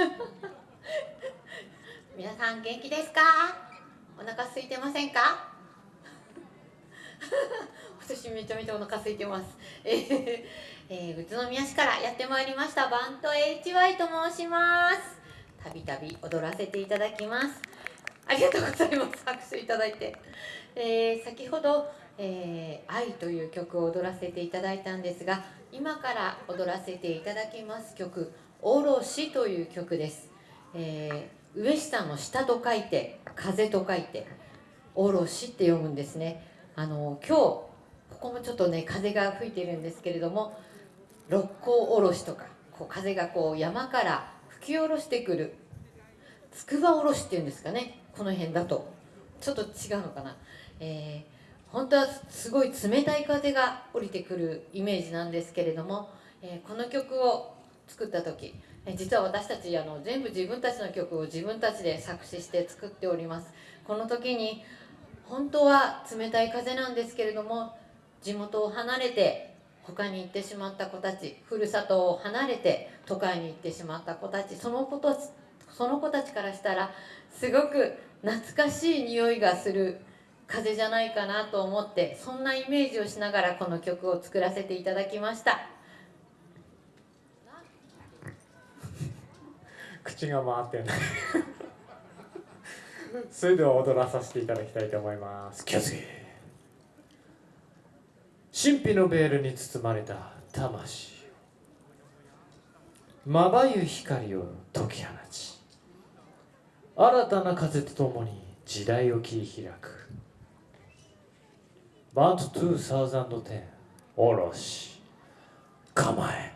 皆さん元気ですか？お腹空いてませんか？私めちゃめちゃお腹空いてます。えー、えー、宇都宮市からやってまいりました。バント HY と申します。たびたび踊らせていただきます。ありがとうございます。拍手いただいて、えー、先ほど、えー、愛という曲を踊らせていただいたんですが今から踊らせていただきます曲「おろし」という曲です、えー、上下の下と書いて風と書いて「おろし」って読むんですね。あの今日ここもちょっとね風が吹いてるんですけれども六甲おろしとかこう風がこう山から吹き下ろしてくるつくばおろしっていうんですかねこの辺だと。ちょっと違うのかな、えー、本当はすごい冷たい風が降りてくるイメージなんですけれども、えー、この曲を作った時、実は私たちあの全部自分たちの曲を自分たちで作詞して作っております。この時に本当は冷たい風なんですけれども地元を離れて他に行ってしまった子たちふるさとを離れて都会に行ってしまった子たちその子とその子たちからしたらすごく懐かしい匂いがする風じゃないかなと思ってそんなイメージをしながらこの曲を作らせていただきました。口が回ってない。それでは踊らさせていただきたいと思います。気をつけ。神秘のベールに包まれた魂まばゆい光を解き放ち。新たな風とともに時代を切り開く。バント2010おろし。構え。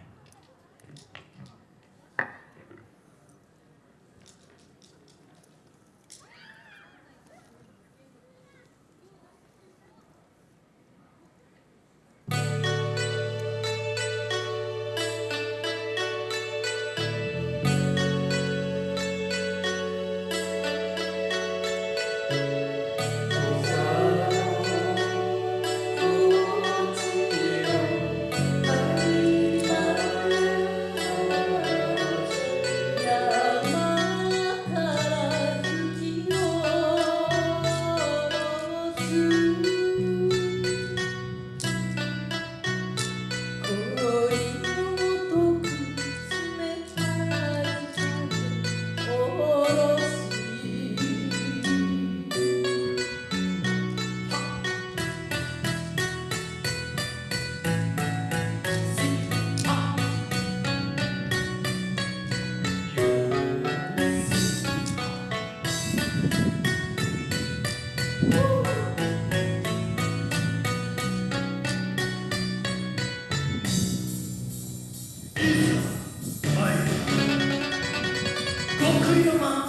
filho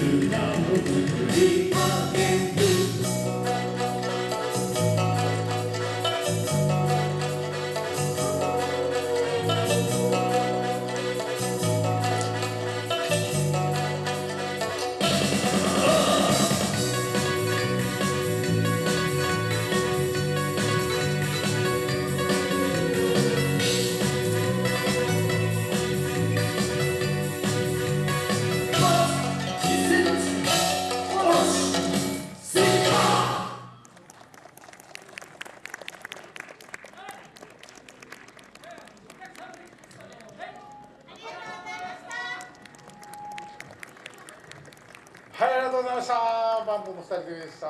はい、ありがとした。バンドの2人でした。